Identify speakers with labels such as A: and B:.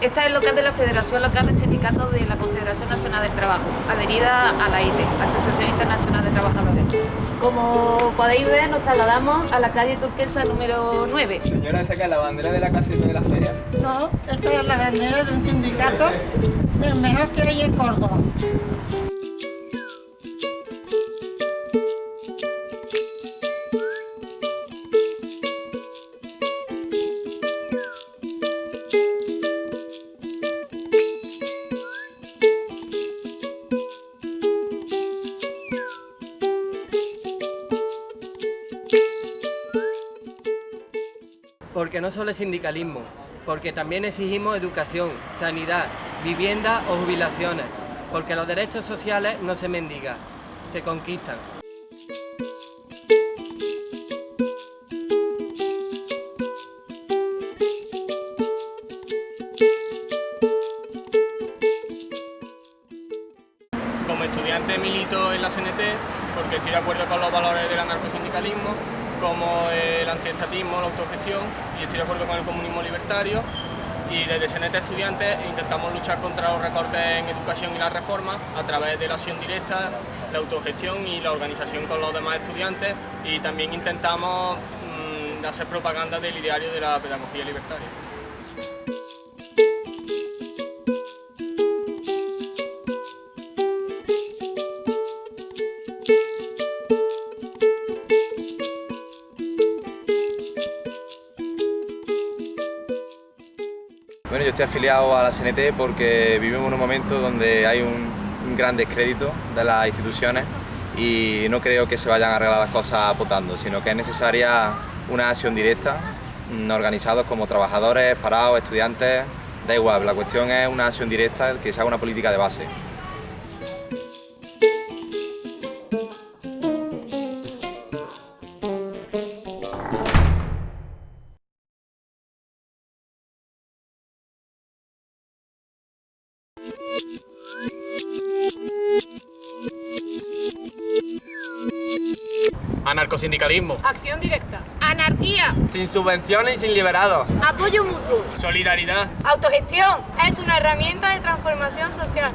A: Esta es local de la Federación Local de Sindicatos de la Confederación Nacional del Trabajo, adherida a la ITE, Asociación Internacional de Trabajadores. Como podéis ver, nos trasladamos a la calle Turquesa número 9.
B: Señora, esa que es la bandera de la caseta de la feria.
C: No, esta es la bandera de un sindicato del mejor que hay en Córdoba.
D: Porque no solo es sindicalismo, porque también exigimos educación, sanidad, vivienda o jubilaciones, porque los derechos sociales no se mendigan, se conquistan.
B: Como estudiante milito en la CNT porque estoy de acuerdo con los valores del anarcosindicalismo, como el antiestatismo, la autogestión, y estoy de acuerdo con el comunismo libertario. Y desde CNT Estudiantes intentamos luchar contra los recortes en educación y la reforma a través de la acción directa, la autogestión y la organización con los demás estudiantes y también intentamos mm, hacer propaganda del ideario de la pedagogía libertaria.
E: Bueno, yo estoy afiliado a la CNT porque vivimos en un momento donde hay un, gran descrédito de las instituciones y no creo que se vayan a arreglar las cosas votando, sino que es necesaria una acción directa, mm, organizados como trabajadores, parados, estudiantes, da igual, la cuestión es una acción directa, que se haga una política de base.
B: Anarcosindicalismo.
A: Acción directa.
F: Anarquía,
D: Sin subvenciones y sin liberados.
F: apoyo mutuo,
B: Solidaridad.
C: Autogestión es una herramienta de transformación social.